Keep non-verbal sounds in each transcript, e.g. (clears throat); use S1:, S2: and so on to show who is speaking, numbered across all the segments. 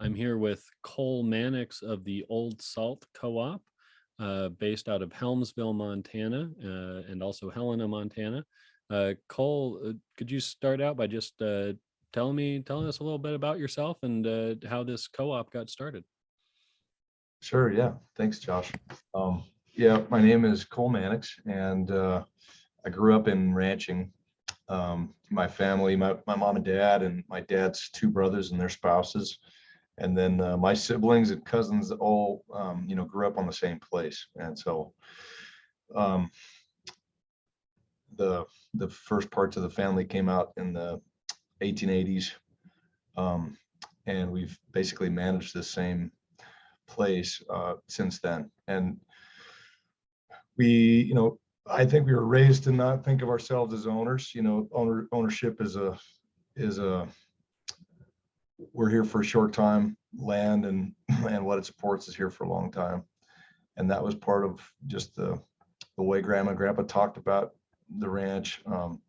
S1: I'm here with Cole Mannix of the Old Salt Co-op, uh, based out of Helmville, Montana, uh, and also Helena, Montana. Uh, Cole, uh, could you start out by just uh, telling me, telling us a little bit about yourself and uh, how this co-op got started?
S2: Sure, yeah. Thanks, Josh. Um, yeah, my name is Cole Mannix, and I grew up in ranching. Um, my family, my, my mom and dad, and my dad's two brothers and their spouses, and then uh, my siblings and cousins all, um, you know, grew up on the same place. And so um, the the first parts of the family came out in the 1880s, um, and we've basically managed the same place uh, since then. And we, you know, I think we were raised to not think of ourselves as owners. You know, owner ownership is a is a we're here for a short time. Land and (laughs) and what it supports is here for a long time, and that was part of just the the way Grandma and Grandpa talked about the ranch. Um,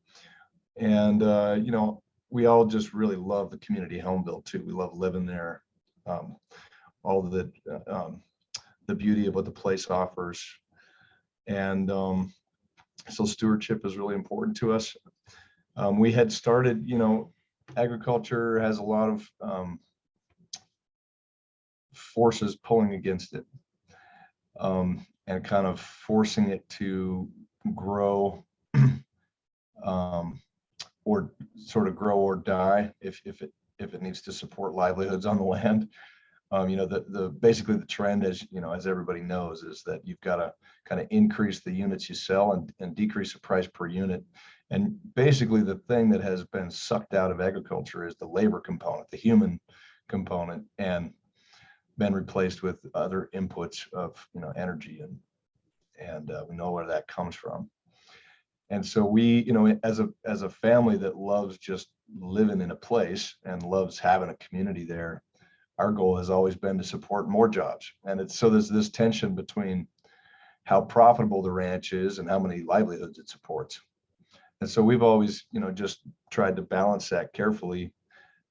S2: and uh, you know, we all just really love the community Helmville too. We love living there. Um, all the um, the beauty of what the place offers. And um, so stewardship is really important to us. Um, we had started, you know, agriculture has a lot of um, forces pulling against it um, and kind of forcing it to grow (clears throat) um, or sort of grow or die if, if it if it needs to support livelihoods on the land um, you know, the, the basically the trend as, you know, as everybody knows is that you've got to kind of increase the units you sell and, and decrease the price per unit. And basically the thing that has been sucked out of agriculture is the labor component, the human component, and been replaced with other inputs of, you know, energy and, and uh, we know where that comes from. And so we, you know, as a, as a family that loves just living in a place and loves having a community there, our goal has always been to support more jobs. And it's so there's this tension between how profitable the ranch is and how many livelihoods it supports. And so we've always, you know, just tried to balance that carefully.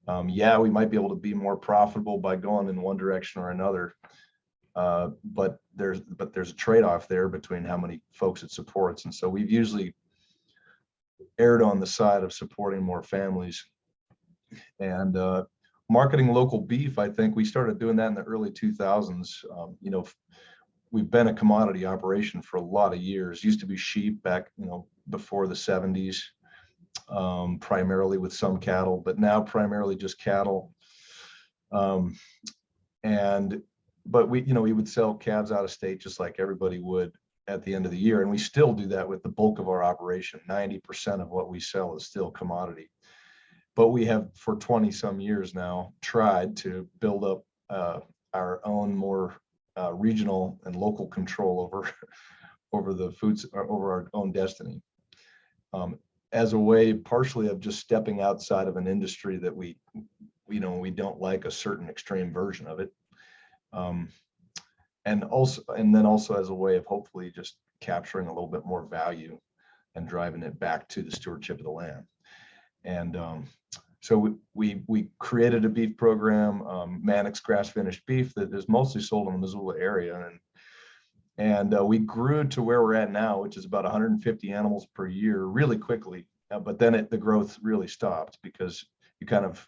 S2: Um, yeah, we might be able to be more profitable by going in one direction or another. Uh, but there's but there's a trade-off there between how many folks it supports. And so we've usually erred on the side of supporting more families. And uh, marketing local beef, I think we started doing that in the early 2000s. Um, you know, we've been a commodity operation for a lot of years. Used to be sheep back, you know, before the 70s, um, primarily with some cattle, but now primarily just cattle. Um, and, but we, you know, we would sell calves out of state just like everybody would at the end of the year. And we still do that with the bulk of our operation. 90% of what we sell is still commodity but we have for 20 some years now tried to build up uh, our own more uh, regional and local control over (laughs) over the foods uh, over our own destiny um, as a way partially of just stepping outside of an industry that we you know we don't like a certain extreme version of it um, and also and then also as a way of hopefully just capturing a little bit more value and driving it back to the stewardship of the land and um, so we, we, we created a beef program, um, Mannix grass finished beef that is mostly sold in the Missoula area. And, and uh, we grew to where we're at now, which is about 150 animals per year really quickly. Uh, but then it, the growth really stopped because you kind of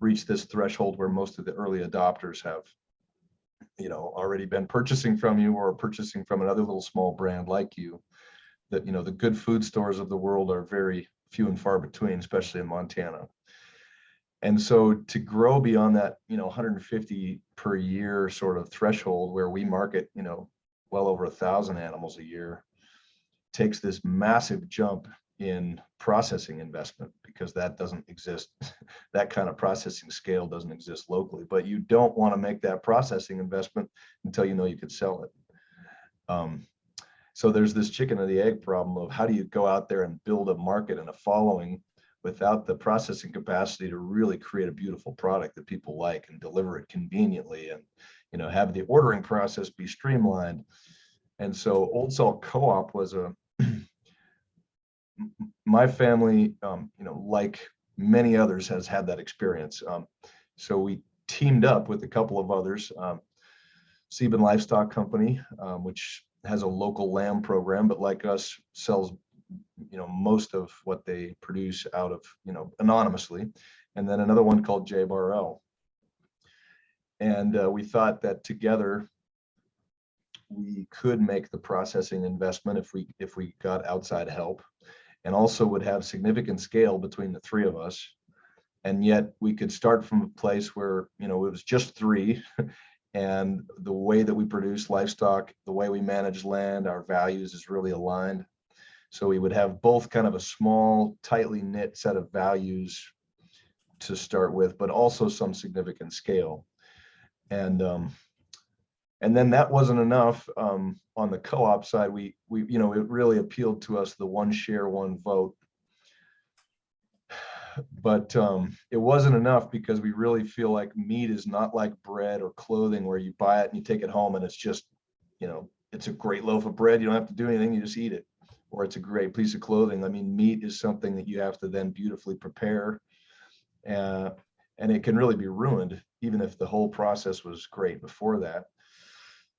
S2: reach this threshold where most of the early adopters have you know already been purchasing from you or purchasing from another little small brand like you that you know the good food stores of the world are very few and far between especially in montana and so to grow beyond that you know 150 per year sort of threshold where we market you know well over a thousand animals a year takes this massive jump in processing investment because that doesn't exist. (laughs) That kind of processing scale doesn't exist locally but you don't want to make that processing investment until you know you could sell it. Um, so there's this chicken and the egg problem of how do you go out there and build a market and a following without the processing capacity to really create a beautiful product that people like and deliver it conveniently and you know have the ordering process be streamlined and so old salt co-op was a (clears throat) my family um, you know like many others has had that experience um, so we teamed up with a couple of others. Um, Sieben Livestock Company, um, which has a local lamb program, but like us sells, you know, most of what they produce out of, you know, anonymously. And then another one called J Bar L. And uh, we thought that together we could make the processing investment if we if we got outside help and also would have significant scale between the three of us. And yet we could start from a place where you know it was just three. (laughs) And the way that we produce livestock the way we manage land our values is really aligned. So we would have both kind of a small tightly knit set of values to start with but also some significant scale and um and then that wasn't enough um on the co-op side we we you know it really appealed to us the one share one vote but um, it wasn't enough because we really feel like meat is not like bread or clothing where you buy it and you take it home and it's just, you know, it's a great loaf of bread. You don't have to do anything. You just eat it. Or it's a great piece of clothing. I mean, meat is something that you have to then beautifully prepare. Uh, and it can really be ruined, even if the whole process was great before that.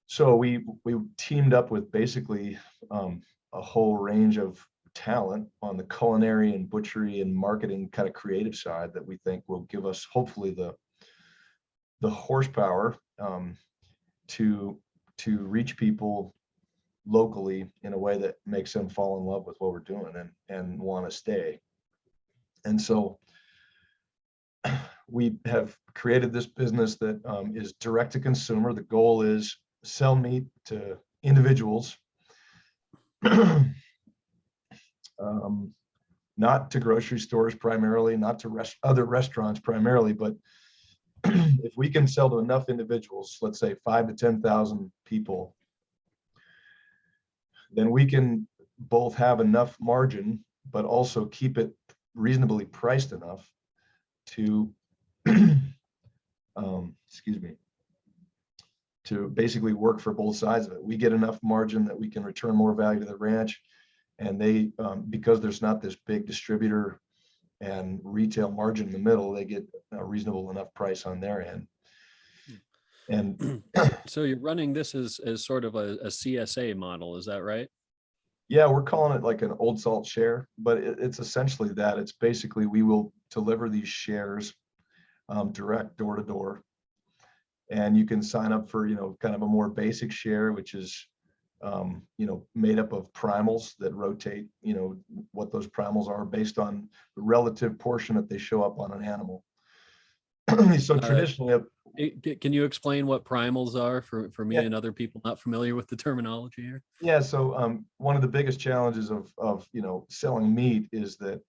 S2: So we we teamed up with basically um, a whole range of talent on the culinary and butchery and marketing kind of creative side that we think will give us hopefully the the horsepower um, to to reach people locally in a way that makes them fall in love with what we're doing and and want to stay and so we have created this business that um, is direct to consumer. The goal is sell meat to individuals (clears throat) um, not to grocery stores primarily, not to rest, other restaurants primarily, but (clears throat) if we can sell to enough individuals, let's say five to 10,000 people, then we can both have enough margin, but also keep it reasonably priced enough to, um, excuse me, to basically work for both sides of it. We get enough margin that we can return more value to the ranch and they um, because there's not this big distributor and retail margin in the middle they get a reasonable enough price on their end. And (clears throat)
S1: so you're running this as, as sort of a, a csa model is that right?
S2: Yeah we're calling it like an old salt share but it, it's essentially that. It's basically we will deliver these shares um, direct door to door and you can sign up for you know kind of a more basic share which is um, you know, made up of primals that rotate, you know, what those primals are based on the relative portion that they show up on an animal. (clears throat) so
S1: Uh,
S2: traditionally,
S1: Eh, Can you explain what primals are for, for me
S2: Yeah.
S1: and other people not familiar with the terminology here?
S2: yeah, so um, one of the biggest challenges of, of, you know, selling meat is that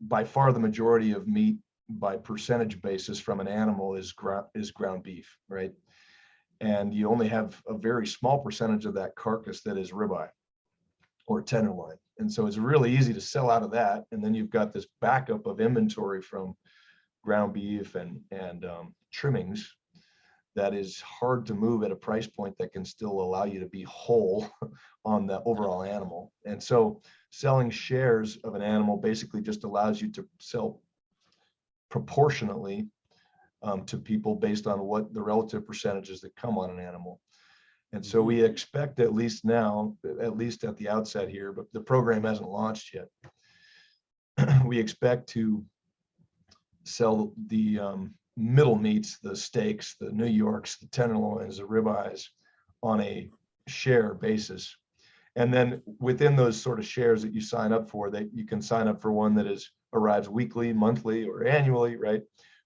S2: by far the majority of meat by percentage basis from an animal is ground, is ground beef, right? and you only have a very small percentage of that carcass that is ribeye or tenderloin. And so it's really easy to sell out of that. And then you've got this backup of inventory from ground beef and, and um, trimmings that is hard to move at a price point that can still allow you to be whole (laughs) on the overall animal. And so selling shares of an animal basically just allows you to sell proportionately um, to people based on what the relative percentages that come on an animal. And so we expect at least now, at least at the outset here, but the program hasn't launched yet. (clears throat) we expect to sell the um, middle meats, the steaks, the New Yorks, the tenderloins, the ribeyes on a share basis. And then within those sort of shares that you sign up for, that you can sign up for one that is arrives weekly, monthly, or annually, right?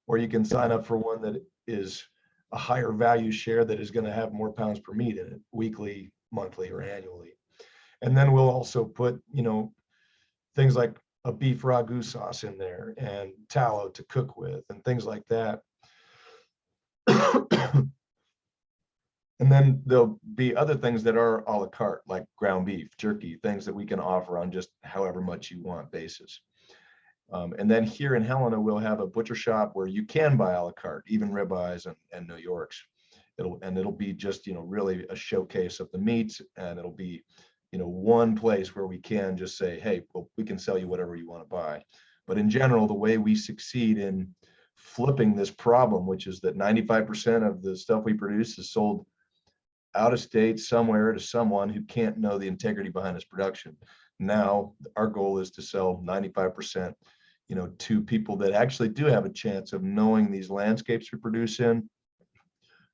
S2: or you can sign up for one that is a higher value share that is going to have more pounds per meat in it weekly, monthly, or annually. And then we'll also put, you know, things like a beef ragu sauce in there and tallow to cook with and things like that. (coughs) and then there'll be other things that are a la carte, like ground beef, jerky, things that we can offer on just however much you want basis. Um, and then here in Helena, we'll have a butcher shop where you can buy a la carte, even ribeyes and, and New Yorks. It'll and it'll be just you know really a showcase of the meats, and it'll be you know one place where we can just say, hey, well, we can sell you whatever you want to buy. But in general, the way we succeed in flipping this problem, which is that 95% of the stuff we produce is sold out of state somewhere to someone who can't know the integrity behind his production. Now, our goal is to sell 95%, you know, to people that actually do have a chance of knowing these landscapes we produce in,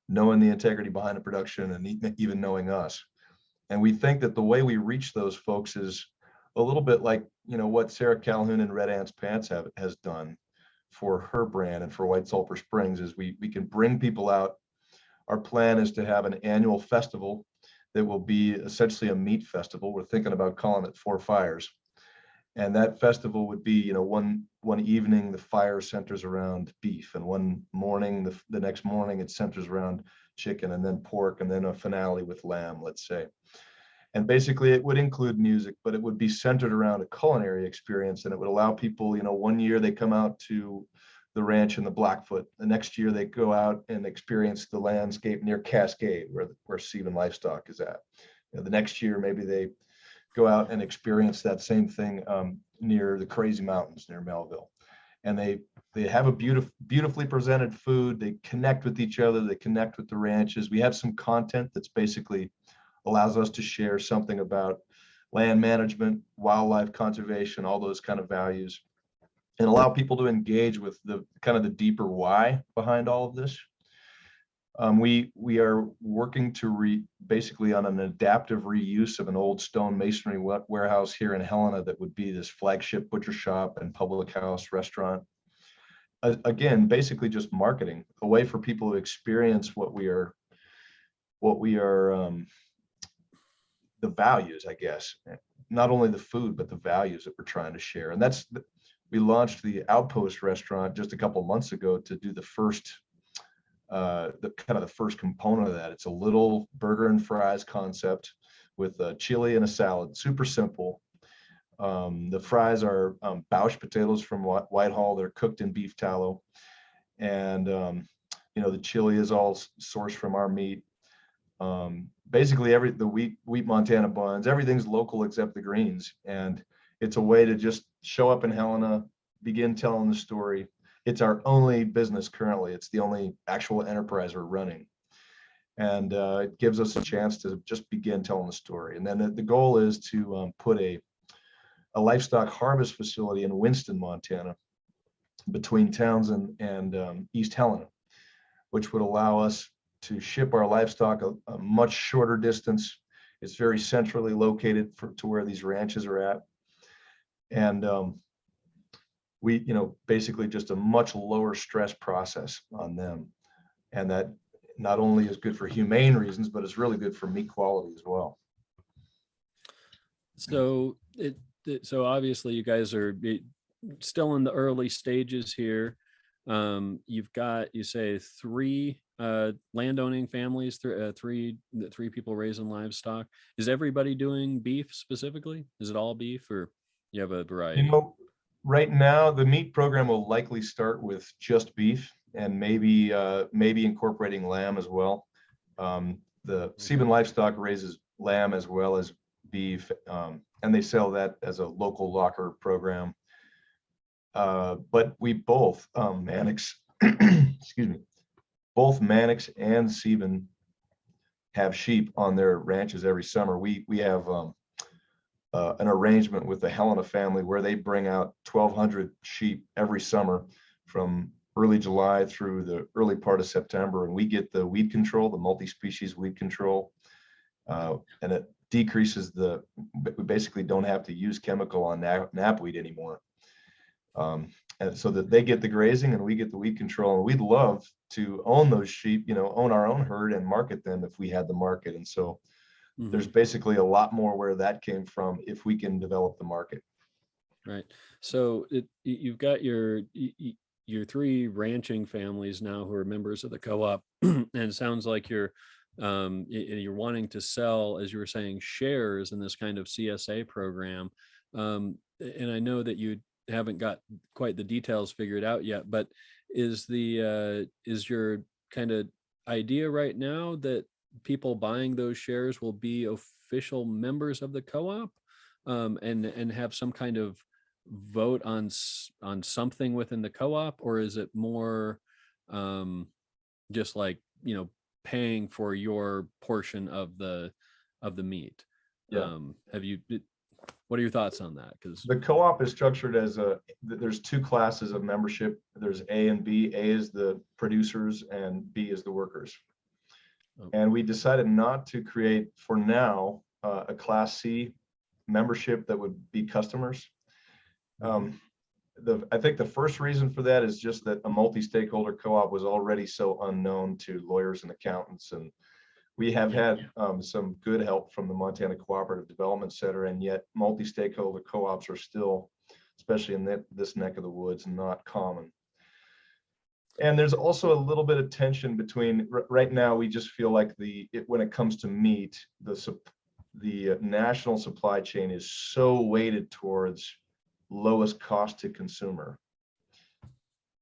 S2: knowing the integrity behind the production and even knowing us. And we think that the way we reach those folks is a little bit like, you know, what Sarah Calhoun and Red Ants Pants have, has done for her brand and for White Sulphur Springs is we, we can bring people out. Our plan is to have an annual festival that will be essentially a meat festival. We're thinking about calling it Four Fires. And that festival would be, you know, one one evening the fire centers around beef, and one morning the the next morning it centers around chicken, and then pork, and then a finale with lamb, let's say. And basically, it would include music, but it would be centered around a culinary experience, and it would allow people, you know, one year they come out to the ranch in the Blackfoot. The next year they go out and experience the landscape near Cascade, where where Sieben Livestock is at. You know, the next year maybe they go out and experience that same thing um, near the Crazy Mountains near Melville. And they they have a beautiful, beautifully presented food. They connect with each other. They connect with the ranches. We have some content that's basically allows us to share something about land management, wildlife conservation, all those kind of values, and allow people to engage with the kind of the deeper why behind all of this. Um, we we are working to re basically on an adaptive reuse of an old stone masonry warehouse here in Helena that would be this flagship butcher shop and public house restaurant. A- again, basically just marketing, a way for people to experience what we are, what we are, um, the values, I guess, not only the food but the values that we're trying to share. And that's we launched the Outpost restaurant just a couple months ago to do the first uh, the kind of the first component of that. It's a little burger and fries concept with a chili and a salad, super simple. Um, the fries are um, Bausch potatoes from Whitehall. They're cooked in beef tallow. And, um, you know, the chili is all sourced from our meat. Um, basically every, the wheat, wheat Montana buns, everything's local except the greens. And it's a way to just show up in Helena, begin telling the story, it's our only business currently. It's the only actual enterprise we're running. And uh, it gives us a chance to just begin telling the story. And then the, the goal is to um, put a, a livestock harvest facility in Winston, Montana, between Townsend and um, East Helena, which would allow us to ship our livestock a, a much shorter distance. It's very centrally located for, to where these ranches are at. And um, we, you know, basically just a much lower stress process on them. And that not only is good for humane reasons, but it's really good for meat quality as well.
S1: So it, it- so obviously you guys are still in the early stages here. Um, you've got, you say three uh landowning families, three, uh, three, three people raising livestock. Is everybody doing beef specifically? Is it all beef or you have a variety?
S2: You know, right now, the meat program will likely start with just beef and maybe, uh, maybe incorporating lamb as well. Um, the Sieben Livestock raises lamb as well as beef, um, and they sell that as a local locker program. Uh, but we both, um, Mannix, (clears throat) excuse me, both Mannix and Sieben have sheep on their ranches every summer. We, we have, um, uh, an arrangement with the Helena family where they bring out 1,200 sheep every summer from early July through the early part of September, and we get the weed control, the multi-species weed control, uh, and it decreases the. We basically don't have to use chemical on nap, knapweed anymore, um, and so that they get the grazing and we get the weed control. And we'd love to own those sheep, you know, own our own herd and market them if we had the market. And so
S1: Mhm.
S2: there's basically a lot more where that came from if we can develop the market.
S1: Right. So it, you've got your, your three ranching families now who are members of the co-op. (clears throat) And it sounds like you're, um, you're wanting to sell, as you were saying, shares in this kind of CSA program. Um, and I know that you haven't got quite the details figured out yet, but is the, uh, is your kind of idea right now that people buying those shares will be official members of the co-op? Um, and, and have some kind of vote on on something within the co-op or is it more um just like you know paying for your portion of the of the meat
S2: Yeah.
S1: um have you what are your thoughts on that because
S2: The co-op is structured as a, there's two classes of membership. There's A and B. A is the producers and B is the workers.
S1: Oh.
S2: And we decided not to create, for now, uh, a Class C membership that would be customers. Um, The, I think the first reason for that is just that a multi-stakeholder co-op was already so unknown to lawyers and accountants and we have
S1: Yeah.
S2: had um, some good help from the Montana Cooperative Development Center, and yet multi-stakeholder co-ops are still, especially in that, this neck of the woods, not common. And there's also a little bit of tension between, right now, we just feel like the, it- when it comes to meat, the, the uh, national supply chain is so weighted towards lowest cost to consumer.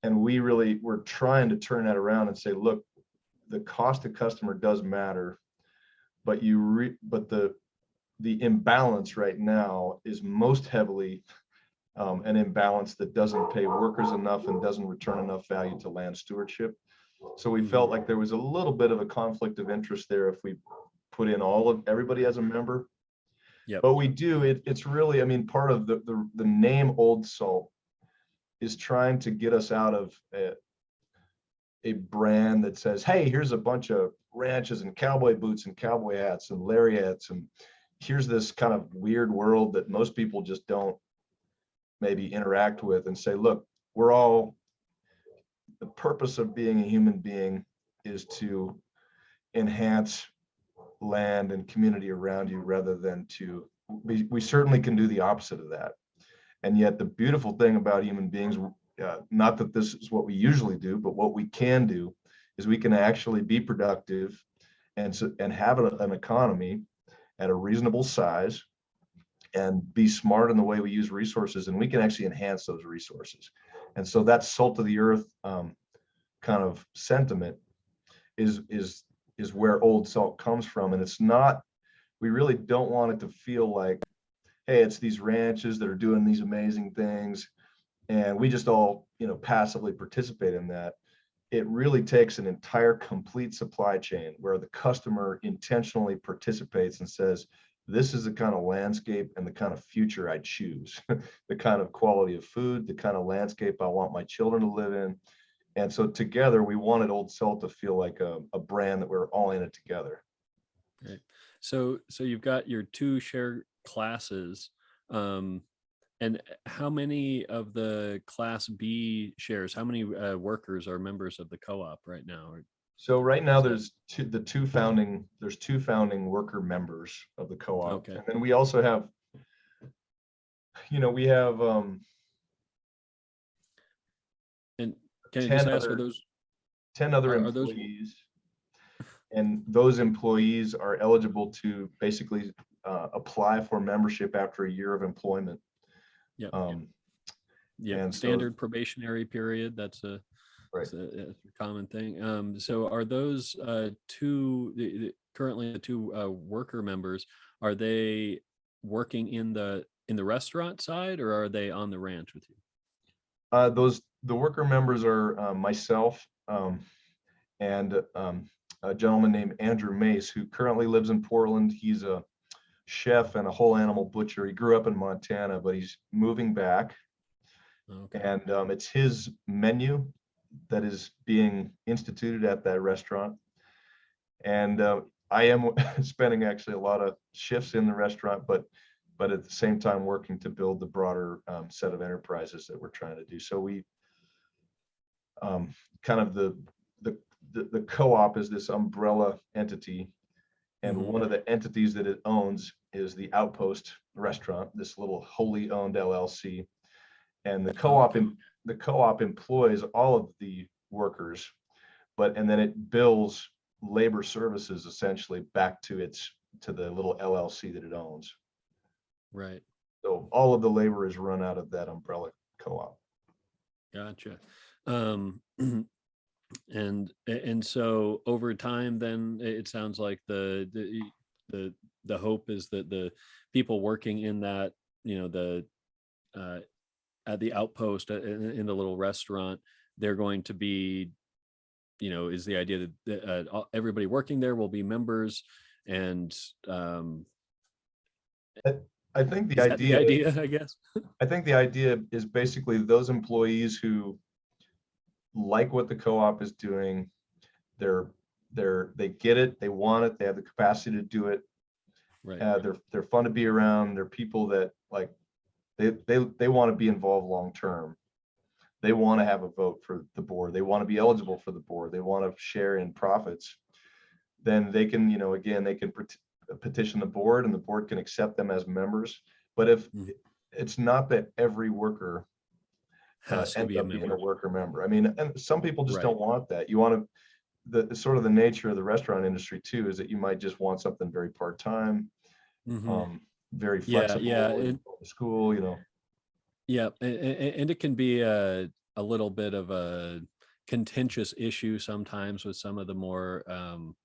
S2: And we really, we're trying to turn that around and say, look, the cost to customer does matter. But you re, but the, the imbalance right now is most heavily um, an imbalance that doesn't pay workers enough and doesn't return enough value to land stewardship. So we felt like there was a little bit of a conflict of interest there if we put in all of, everybody as a member.
S1: Yep.
S2: But we do, it, it's really, I mean, part of the, the, the name Old Salt is trying to get us out of a, a brand that says, hey, here's a bunch of ranches and cowboy boots and cowboy hats and lariats. And here's this kind of weird world that most people just don't maybe interact with and say, look, we're all, the purpose of being a human being is to enhance land and community around you rather than to, we, we certainly can do the opposite of that. And yet the beautiful thing about human beings, uh, not that this is what we usually do, but what we can do is we can actually be productive and and have a- an economy at a reasonable size and be smart in the way we use resources and we can actually enhance those resources. And so that salt of the earth um, kind of sentiment is is is where old salt comes from. And it's not, we really don't want it to feel like, hey, it's these ranches that are doing these amazing things. And we just all, you know, passively participate in that. It really takes an entire complete supply chain where the customer intentionally participates and says, this is the kind of landscape and the kind of future I choose, (laughs) the kind of quality of food, the kind of landscape I want my children to live in. And so together we wanted Old Salt to feel like a, a brand that we're all in it together.
S1: so so you've got your two share classes um and how many of the class b shares how many uh, workers are members of the co-op right now
S2: So right now there's two, the two founding, there's two founding worker members of the co-op.
S1: Okay.
S2: And then we also have, you know, we have um,
S1: and can i
S2: 10
S1: just ask are
S2: other-
S1: those
S2: 10 other
S1: Are- are those-
S2: employees. And those employees are eligible to basically uh, apply for membership after a year of employment.
S1: yeah
S2: Um,
S1: yeah
S2: and so-
S1: standard probationary period that's a
S2: Right.
S1: that's a, that's a common thing um so are those uh two the, the- currently the two uh worker members are they working in the in the restaurant side or are they on the ranch with you
S2: Uh, those, the worker members are uh, myself um, and um, a gentleman named Andrew Mace, who currently lives in Portland. He's a chef and a whole animal butcher. He grew up in Montana, but he's moving back.
S1: okay
S2: And um, it's his menu that is being instituted at that restaurant. And uh, I am (laughs) spending actually a lot of shifts in the restaurant, but but at the same time working to build the broader um, set of enterprises that we're trying to do. So we um, kind of the the the, the co-op is this umbrella entity. And
S1: Mhm.
S2: one of the entities that it owns is the Outpost Restaurant, this little wholly owned LLC. And the co-op, the co-op employs all of the workers, but, and then it bills labor services essentially back to its, to the little LLC that it owns.
S1: right
S2: So all of the labor is run out of that umbrella co-op.
S1: Gotcha. Um, (clears throat) and, and so over time, then it sounds like the, the, the, the hope is that the people working in that, you know, the, uh, at the outpost uh, in, in the little restaurant, they're going to be, you know, is the idea that uh, everybody working there will be members and um,
S2: I think the
S1: is that the
S2: idea,
S1: idea, (laughs) I guess.
S2: I think the idea is basically those employees who like what the co-op is doing. They're, they're, they get it, they want it, they have the capacity to do it.
S1: Right.
S2: Uh, they're, they're fun to be around. They're people that like, they, they, they want to be involved long-term. They want to have a vote for the board. They want to be eligible for the board. They want to share in profits. Then they can, you know, again, they can pet- petition the board and the board can accept them as members. But if,
S1: Mhm.
S2: it's not that every worker uh,
S1: Has to
S2: ends
S1: be a
S2: up being a worker member. I mean, and some people just
S1: Right.
S2: don't want that. You want to, the, sort of the nature of the restaurant industry too, is that you might just want something very part-time,
S1: Mhm.
S2: um, very
S1: Yeah,
S2: flexible.
S1: yeah,
S2: you
S1: it-
S2: School, you know,
S1: Yeah, and, and it can be a a little bit of a contentious issue sometimes with some of the more um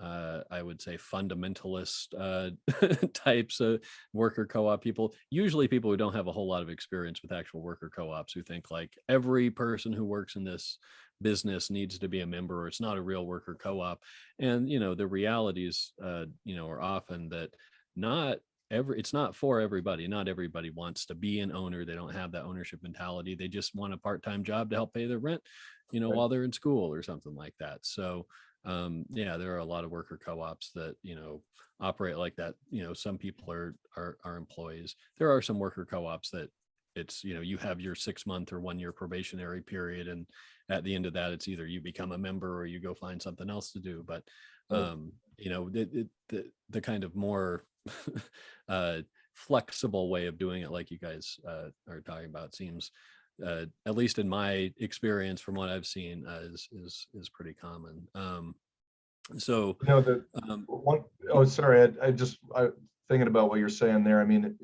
S1: uh I would say fundamentalist uh (laughs) types of worker co-op people. Usually people who don't have a whole lot of experience with actual worker co-ops who think like every person who works in this business needs to be a member or it's not a real worker co-op. And you know, the realities uh you know are often that not every it's not for everybody not everybody wants to be an owner they don't have that ownership mentality they just want a part-time job to help pay their rent you know
S2: Right.
S1: while they're in school or something like that so um yeah there are a lot of worker co-ops that you know operate like that you know some people are are, are employees there are some worker co-ops that it's you know you have your six month or one year probationary period and at the end of that it's either you become a member or you go find something else to do but um you know the, the the the kind of more (laughs) uh flexible way of doing it like you guys uh are talking about seems uh at least in my experience from what i've seen uh, is is is pretty common. Um so
S2: you know, the
S1: um
S2: one, oh, sorry, I, I just, I, thinking about what you're saying there, I mean,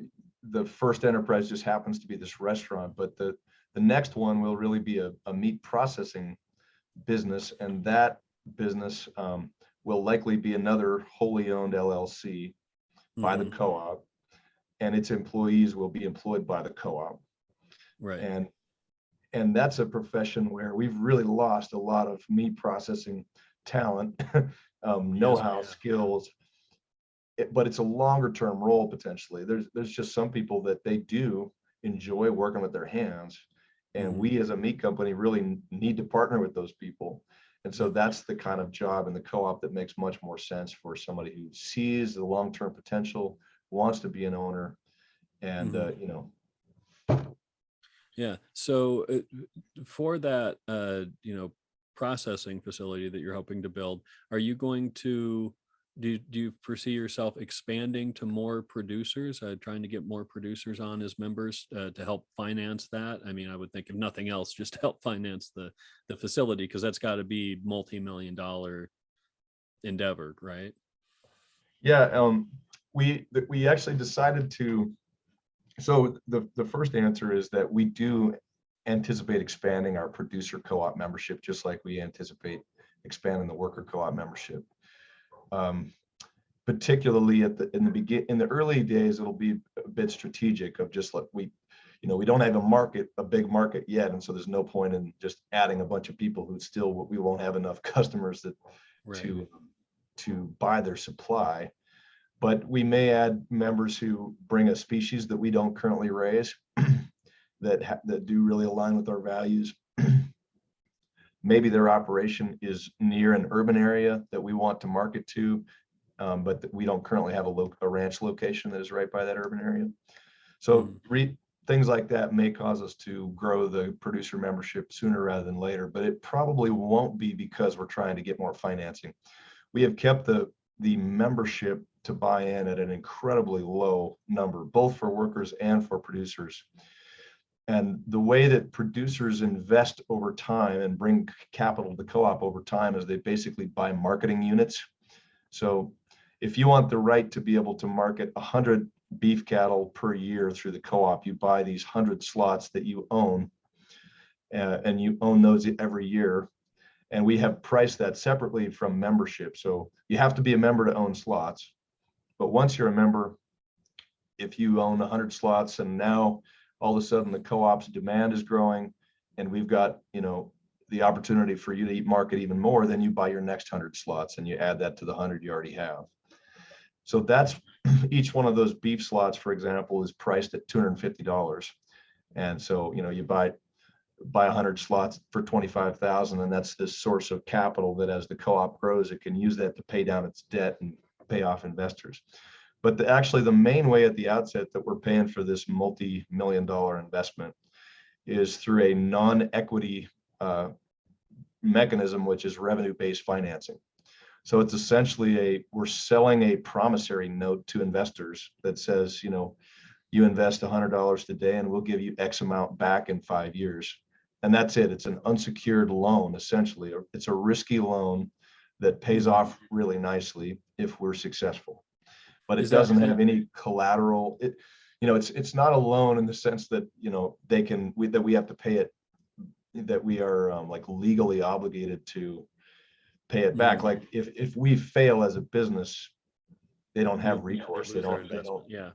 S2: the first enterprise just happens to be this restaurant, but the, the next one will really be a, a meat processing business, and that business, um, will likely be another wholly owned LLC by the
S1: mhm,
S2: co-op, and its employees will be employed by the co-op.
S1: right
S2: And, and that's a profession where we've really lost a lot of meat processing talent, (laughs) um, know-how, skills. It- But it's a longer term role potentially. There's, there's just some people that they do enjoy working with their hands. And
S1: Mhm.
S2: we as a meat company really need to partner with those people. And so that's the kind of job in the co-op that makes much more sense for somebody who sees the long-term potential, wants to be an owner. And, uh, you know,
S1: Yeah. So uh, for that, uh, you know, processing facility that you're hoping to build, are you going to do, you- do you foresee yourself expanding to more producers, uh, trying to get more producers on as members uh, to help finance that? I mean, I would think if nothing else, just to help finance the the facility because that's got to be multi-million dollar endeavor, right?
S2: Yeah, um, we, we actually decided to, so the, the first answer is that we do anticipate expanding our producer co-op membership, just like we anticipate expanding the worker co-op membership. Um, particularly at the, in the begin, in the early days, it'll be a bit strategic of just like we, you know, we don't have a market, a big market yet, and so there's no point in just adding a bunch of people who still, we won't have enough (laughs) customers that
S1: Right.
S2: to to buy their supply. But we may add members who bring a species that we don't currently raise (clears throat) that ha- that do really align with our values. Maybe their operation is near an urban area that we want to market to, um, but we don't currently have a lo- a ranch location that is right by that urban area. So
S1: Mm.
S2: re, things like that may cause us to grow the producer membership sooner rather than later, but it probably won't be because we're trying to get more financing. We have kept the, the membership to buy in at an incredibly low number, both for workers and for producers. And the way that producers invest over time and bring capital to the co-op over time is they basically buy marketing units. So if you want the right to be able to market 100 beef cattle per year through the co-op, you buy these 100 slots that you own. uh, and you own those every year. And we have priced that separately from membership. So you have to be a member to own slots. But once you're a member, if you own 100 slots and now all of a sudden the co-op's demand is growing and we've got, you know, the opportunity for you to eat market even more, then you buy your next hundred slots and you add that to the hundred you already have. So that's (clears throat) each one of those beef slots, for example, is priced at two hundred and so, you know, you buy buy hundred slots for twenty-five thousand, and that's this source of capital that as the co-op grows, it can use that to pay down its debt and pay off investors. But the, actually, the main way at the outset that we're paying for this multi-million dollar investment is through a non-equity uh, mechanism, which is revenue-based financing. So it's essentially a, we're selling a promissory note to investors that says, you know, you invest hundred dollars today and we'll give you X amount back in five years. And that's it. It's an unsecured loan, essentially. It's a risky loan that pays off really nicely if we're successful. But it doesn't have any collateral. It, you know, it's, it's not a loan in the sense that, you know, they can, we, that we have to pay it, that we are um, like legally obligated to pay it back.
S1: Mhm.
S2: Like if, if we fail as a business, they don't have
S1: Yeah, they
S2: recourse. They don't, they don't,
S1: Yeah.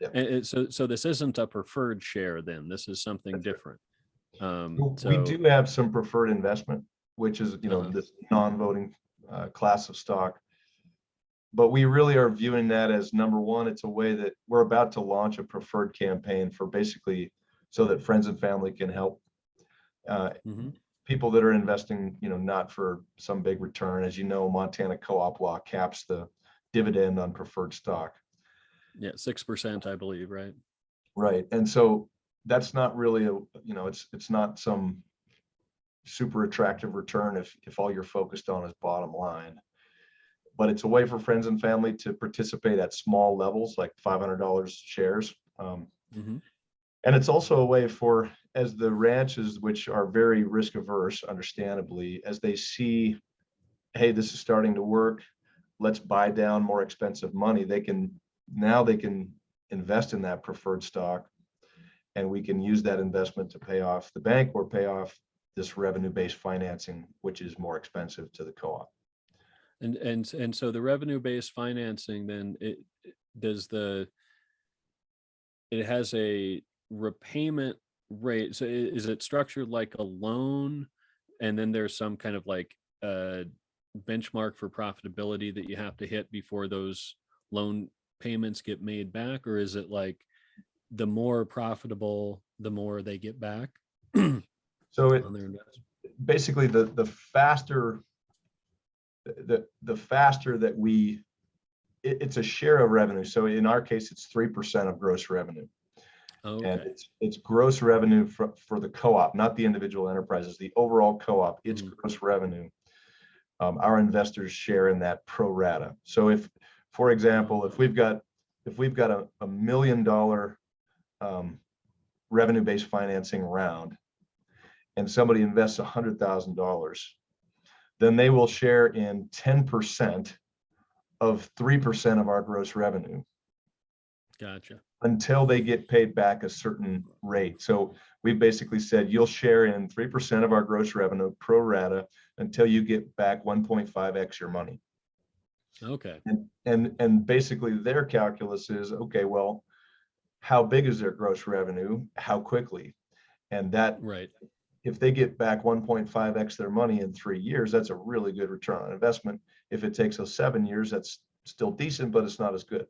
S2: Yeah.
S1: And so, so this isn't a preferred share then, this is something
S2: That's
S1: different. Um,
S2: We
S1: so,
S2: do have some preferred investment, which is, you know,
S1: Uh-huh.
S2: this non-voting uh, class of stock. But we really are viewing that as number one, it's a way that we're about to launch a preferred campaign for basically so that friends and family can help uh,
S1: Mhm.
S2: people that are investing, you know, not for some big return. As you know, Montana co-op law caps the dividend on preferred stock.
S1: yeah, six percent, I believe, right?
S2: Right, and so that's not really a, you know, it's, it's not some super attractive return if, if all you're focused on is bottom line. But it's a way for friends and family to participate at small levels, like five hundred dollars shares. Um,
S1: Mhm.
S2: And it's also a way for, as the ranches, which are very risk averse, understandably, as they see, hey, this is starting to work, let's buy down more expensive money, they can, now they can invest in that preferred stock. And we can use that investment to pay off the bank or pay off this revenue-based financing, which is more expensive to the co-op.
S1: And, and, and so the revenue-based financing, then it, it- does the, it has a repayment rate, so is it structured like a loan? And then there's some kind of like, uh, benchmark for profitability that you have to hit before those loan payments get made back? Or is it like the more profitable, the more they get back (clears throat)
S2: So it, basically the, the faster, the, the faster that we, it, it's a share of revenue. So in our case, it's three percent of gross revenue. And it's, it's gross revenue for, for the co-op, not the individual enterprises, the overall co-op, its
S1: Mhm.
S2: gross revenue. Um, our investors share in that pro rata. So if, for example, if we've got, if we've got a, a million dollar um, revenue-based financing round and somebody invests a hundred thousand dollars, then they will share in ten percent of three percent of our gross revenue
S1: gotcha.
S2: until they get paid back a certain rate. So we've basically said you'll share in three percent of our gross revenue pro rata until you get back one point five X your money.
S1: Okay,
S2: And, and, and basically their calculus is, okay, well, how big is their gross revenue? How quickly? And that,
S1: right.
S2: If they get back one point five X their money in three years, that's a really good return on investment. If it takes us seven years, that's still decent, but it's not as good.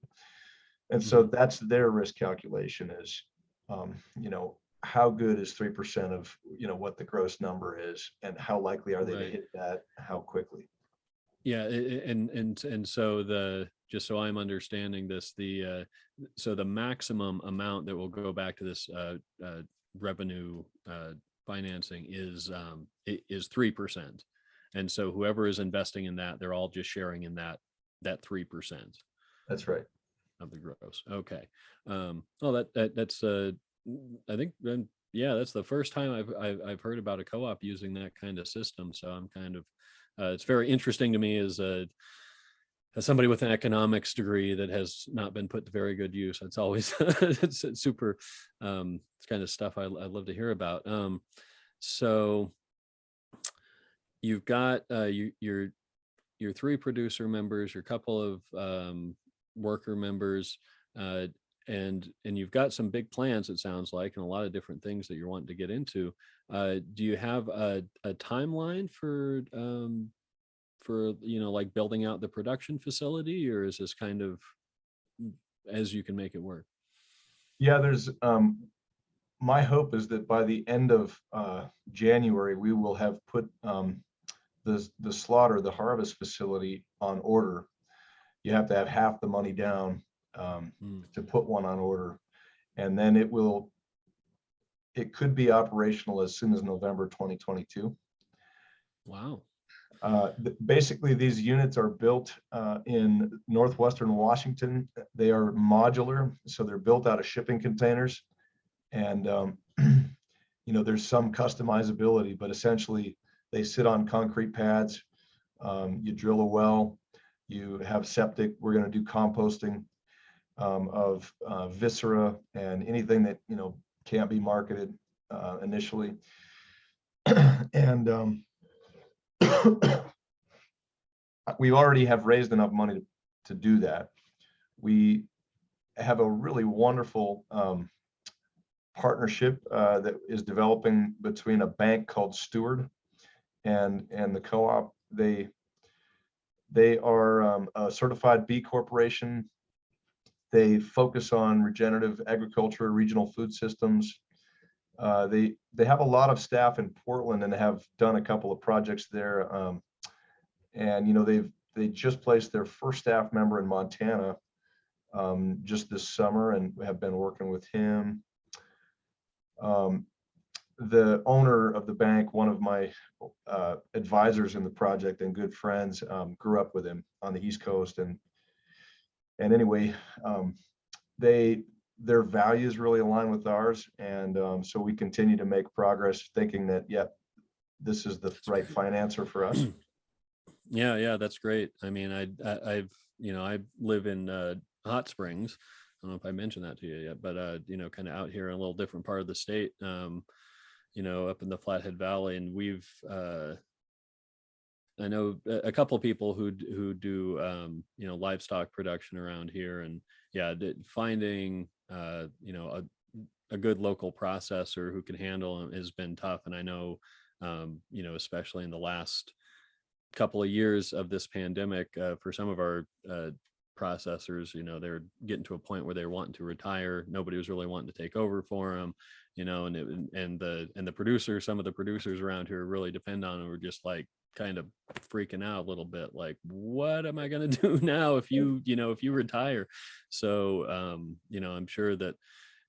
S2: And so that's their risk calculation is, um, you know, how good is three percent of, you know, what the gross number is and how likely are they to hit that, how quickly?
S1: Yeah, and and and so the just so I'm understanding this, the uh, so the maximum amount that will go back to this uh, uh, revenue uh, financing is um, is three percent, and so whoever is investing in that, they're all just sharing in that that three percent
S2: That's right.
S1: of the gross. Okay. Um, oh, that that that's uh, I think then yeah, that's the first time I've, I've I've heard about a co-op using that kind of system. So I'm kind of uh, it's very interesting to me as a as somebody with an economics degree that has not been put to very good use. It's always (laughs) it's, it's super um, it's kind of stuff I, I love to hear about. Um, so you've got uh, you your your three producer members, your couple of um, worker members. Uh, and and you've got some big plans it sounds like and a lot of different things that you're wanting to get into uh do you have a, a timeline for um for you know like building out the production facility or is this kind of as you can make it work
S2: Yeah, there's, um, my hope is that by the end of, uh, January, we will have put, um, the, the slaughter, the harvest facility on order. You have to have half the money down, um,
S1: Mm,
S2: to put one on order. And then it will, it could be operational as soon as November twenty twenty-two.
S1: wow
S2: Uh, Basically, these units are built uh, in northwestern Washington. They are modular, so they're built out of shipping containers. And, um, (clears throat) you know, there's some customizability, but essentially they sit on concrete pads. Um, You drill a well, you have septic, we're going to do composting um, of uh, viscera and anything that, you know, can't be marketed uh, initially. (clears throat) And um, (coughs) we already have raised enough money to, to do that. We have a really wonderful um, partnership uh, that is developing between a bank called Steward and and the co-op. They they are um, a certified B corporation. They focus on regenerative agriculture, regional food systems. Uh, they they have a lot of staff in Portland and they have done a couple of projects there. Um, and you know they've they just placed their first staff member in Montana um, just this summer and have been working with him. Um, the owner of the bank, one of my uh, advisors in the project and good friends, um, grew up with him on the East Coast and and anyway, um, they their values really align with ours, and um, so we continue to make progress, thinking that yep, this is the right financer for us. (clears throat)
S1: yeah yeah that's great. I mean i, I i've you know i live in uh hot springs. I don't know if i mentioned that to you yet but uh you know kind of out here in a little different part of the state um you know up in the flathead valley and we've uh i know a couple of people who who do um you know livestock production around here and yeah finding uh you know a, a good local processor who can handle it has been tough. And i know um you know especially in the last couple of years of this pandemic uh, for some of our uh, processors you know they're getting to a point where they're wanting to retire. Nobody was really wanting to take over for them you know and it, and the and the producers some of the producers around here really depend on them were just like kind of freaking out a little bit like what am i going (laughs) to do now if you you know if you retire? So um you know i'm sure that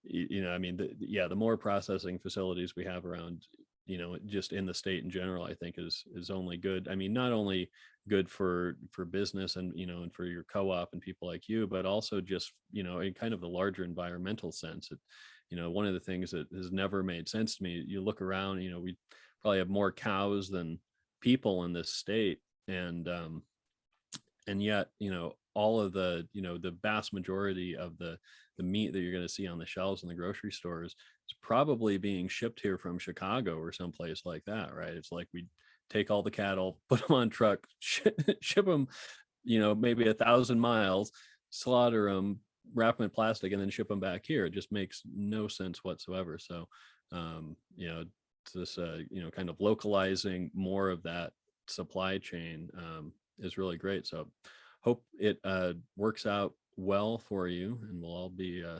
S1: you know i mean the, yeah the more processing facilities we have around you know just in the state in general i think is is only good. I mean not only good for for business and you know and for your co-op and people like you but also just you know in kind of the larger environmental sense. It you know one of the things that has never made sense to me you look around you know we probably have more cows than people in this state and um and yet you know all of the you know the vast majority of the the meat that you're going to see on the shelves in the grocery stores is probably being shipped here from chicago or someplace like that right? It's like we take all the cattle (laughs) put them on truck (laughs) ship, them you know maybe a thousand miles slaughter them wrap them in plastic and then ship them back here. It just makes no sense whatsoever. So um you know this uh you know kind of localizing more of that supply chain um is really great so hope it uh works out well for you and we'll all be uh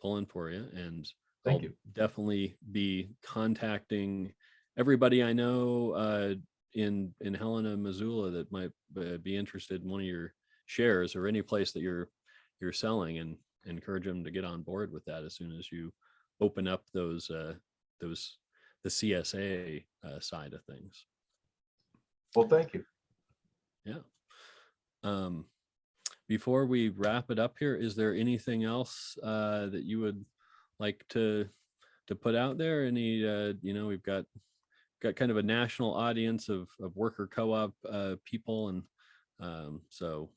S1: pulling for you and
S2: Thank
S1: I'll
S2: you.
S1: definitely be contacting everybody I know uh, in in Helena, Missoula that might uh, be interested in one of your shares or any place that you're you're selling, and encourage them to get on board with that as soon as you open up those uh, those the CSA uh, side of things.
S2: Well, thank you.
S1: Yeah. Um, before we wrap it up here, is there anything else uh, that you would like to to put out there? Any, uh, you know, we've got got kind of a national audience of of worker co-op uh, people, and um, so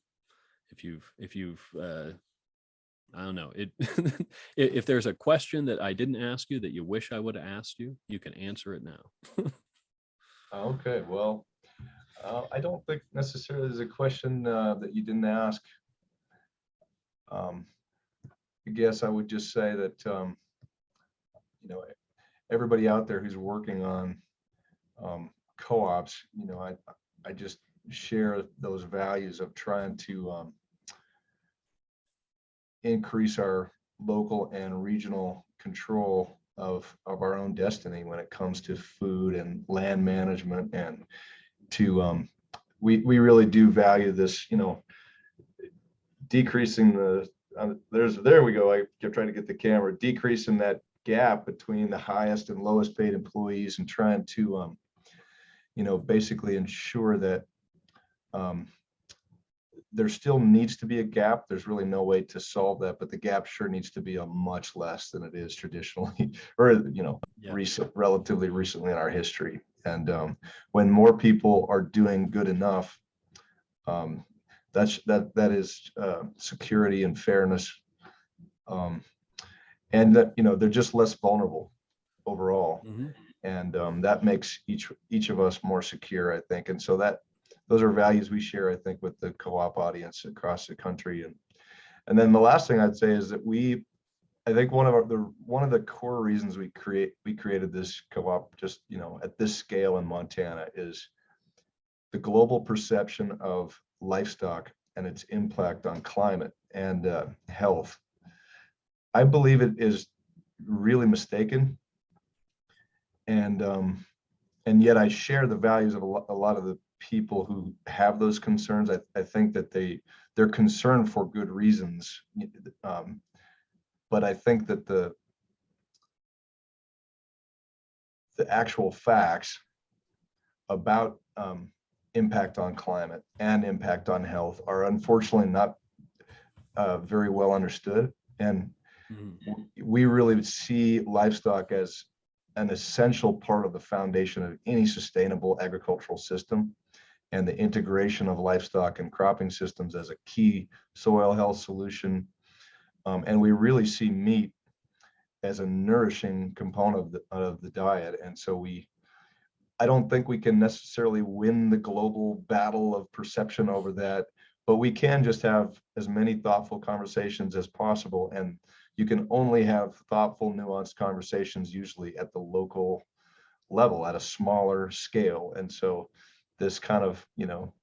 S1: if you've if you've uh, I don't know it. (laughs) if there's a question that I didn't ask you that you wish I would have asked you, you can answer it now. (laughs)
S2: Okay, well, uh, I don't think necessarily there's a question uh, that you didn't ask. Um, I guess I would just say that, um, you know, everybody out there who's working on, um, co-ops, you know, I, I just share those values of trying to, um, increase our local and regional control of, of our own destiny when it comes to food and land management and to, um, we, we really do value this, you know, decreasing the, uh, there's, there we go. I kept trying to get the camera, decreasing that gap between the highest and lowest paid employees and trying to, um, you know, basically ensure that, um, there still needs to be a gap. There's really no way to solve that, but the gap sure needs to be a much less than it is traditionally, (laughs) or, you know,
S1: Yeah.
S2: recent, relatively recently in our history. And um, when more people are doing good enough, um, that's that that is uh, security and fairness, um, and that you know they're just less vulnerable overall,
S1: Mhm.
S2: and um, that makes each each of us more secure, I think. And so that those are values we share, I think, with the co-op audience across the country. And and then the last thing I'd say is that we I think one of our, the one of the core reasons we create we created this co-op just you know at this scale in Montana is the global perception of livestock and its impact on climate and uh, health. I believe it is really mistaken, and um, and yet I share the values of a lot, a lot of the people who have those concerns. I, I think that they they're concerned for good reasons. Um, but I think that the the actual facts about um, impact on climate and impact on health are unfortunately not uh, very well understood. And
S1: Mhm.
S2: we really see livestock as an essential part of the foundation of any sustainable agricultural system and the integration of livestock and cropping systems as a key soil health solution. Um, and we really see meat as a nourishing component of the, of the diet. And so we, I don't think we can necessarily win the global battle of perception over that, but we can just have as many thoughtful conversations as possible. And you can only have thoughtful, nuanced conversations usually at the local level, at a smaller scale. And so this kind of, you know,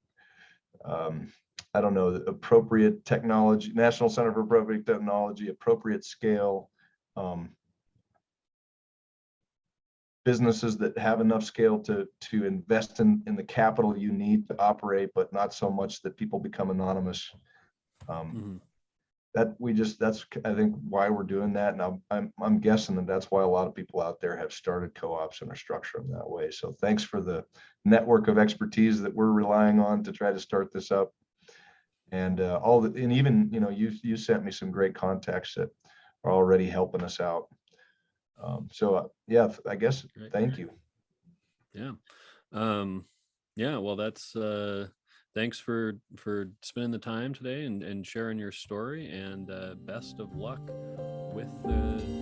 S2: um, I don't know, appropriate technology, National Center for Appropriate Technology, appropriate scale, um, businesses that have enough scale to to invest in in the capital you need to operate, but not so much that people become anonymous. Um,
S1: Mhm.
S2: That we just that's I think why we're doing that, and I'm I'm I'm guessing that that's why a lot of people out there have started co-ops and are structuring them that way. So thanks for the network of expertise that we're relying on to try to start this up. And uh, all the and even you know you you sent me some great contacts that are already helping us out. Um, so uh, yeah, I guess
S1: Great.
S2: thank you.
S1: Yeah. Um, yeah, well, that's, uh, thanks for, for spending the time today and, and sharing your story and, uh, best of luck with the